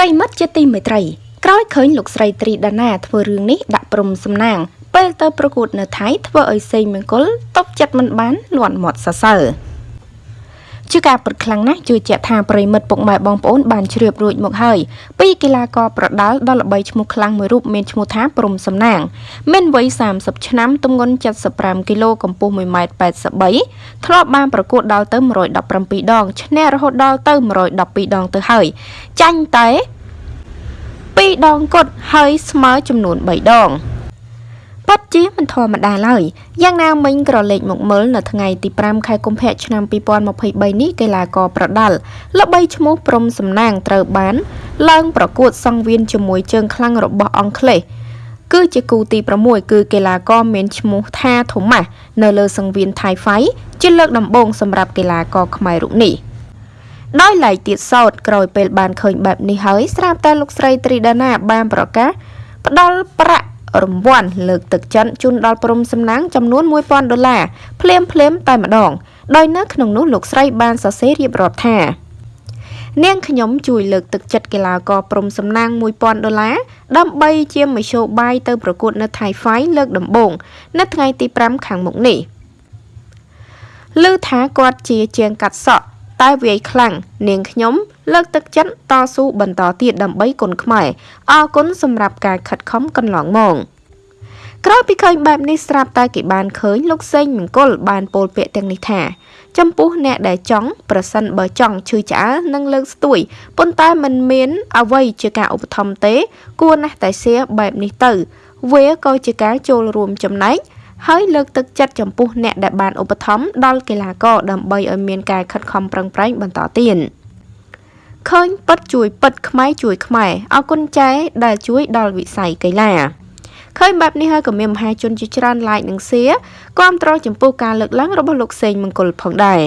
ប្រិមិត្តជាទីមេត្រីក្រោយឃើញលោកស្រីត្រីដាណាធ្វើរឿងនេះដាក់ព្រំសំណាងពេលទៅប្រកួតនៅថៃធ្វើឲ្យសេងមង្គលតបចិត្តមិនបានលន់មាត់សរសើរ ជាការពិតខ្លាំងណាស់ជឿជាក់ថាប្រិមិត្តពុកម៉ែបងប្អូនបានជ្រាបរួចមកហើយពីកីឡាករប្រដាល់ដ៏ល្បីឈ្មោះខ្លាំងមួយរូបមានឈ្មោះថាព្រំសំណាង មានវ័យ30ឆ្នាំទម្ងន់75គីឡូកម្ពស់1ម៉ែត្រ83ធ្លាប់បានប្រកួតដល់ទៅ117ដងឈ្នះរហូតដល់ទៅ112ដងទៅហើយចាញ់តែ2ដងគត់ហើយស្មើចំនួន3ដង ពិតជាមិនធម្មតាឡើយយ៉ាងណាមិញក្រឡេកមកមើលនៅថ្ងៃទី5ខែកុម្ភៈឆ្នាំ2023នេះកីឡាករប្រដាល់ល្បីឈ្មោះព្រំសំណាងត្រូវបាន ឡើងប្រកួតសង្វៀនជាមួយជើងខ្លាំងរបស់អង់គ្លេសគឺជាគូទី6គឺកីឡាករមានឈ្មោះថាថូម៉ាស់នៅលើសង្វៀនថៃហ្វៃជាលើកដំបូងសម្រាប់កីឡាករខ្មែររូបនេះដោយឡែកទៀតសោតក្រោយពេលបានឃើញបែបនេះហើយស្រាប់តែលោកស្រីត្រីដាណាបានប្រកាសផ្ដល់ប្រាក់ រង្វាន់លើកទឹកចិត្តជូនដល់ព្រំសំណាងចំនួន1000ដុល្លារភ្លាមភ្លាមតែម្ដង ដោយនៅក្នុងនោះលោកស្រីបានសរសេររៀបរាប់ថានាងខ្ញុំជួយលើកទឹកចិត្តកីឡាករព្រំសំណាង1000ដុល្លារដើម្បីជាមធ្យោបាយទៅប្រកួតនៅថៃហ្វៃលើកដំបូងនៅថ្ងៃទី5ខាងមុខនេះឮថាគាត់ជាជាងកាត់សក់ តែវាយខ្លាំងនាងខ្ញុំ លើកទឹកចិត្តតស៊ូបន្តទៀតដើម្បីគុណខ្មែរអរគុណសម្រាប់ការខិតខំកន្លងមកក្រោយពីឃើញបែបនេះស្រាប់តែគេបានឃើញលោកសេងមង្គលបានពោលពាក្យទាំងនេះថា ចំពោះអ្នកដែលចង់ប្រសិនបើចង់ឈឺឆ្អើនឹងលើកស្ទួយប៉ុន្តែมันមានអ្វីជាការឧបត្ថម្ភទេ គួរណាស់តែសៀបែបនេះទៅ វាក៏ជាការចូលរួមចំណែក ហើយលើកទឹកចិត្តចំពោះអ្នកដែលបានឧបត្ថម្ភដល់កីឡាករដើម្បីឲ្យមានការខិតខំប្រឹងប្រែងបន្តទៀតឃើញពិតជួយពិតខ្មែរជួយខ្មែរអរគុណចែដែលជួយដល់វិស័យកីឡាឃើញបែបនេះហើយក៏មានមហាជនជាច្រើន like និង share គាំទ្រចំពោះការលើកឡើងរបស់លោកសេងមង្គលផងដែរ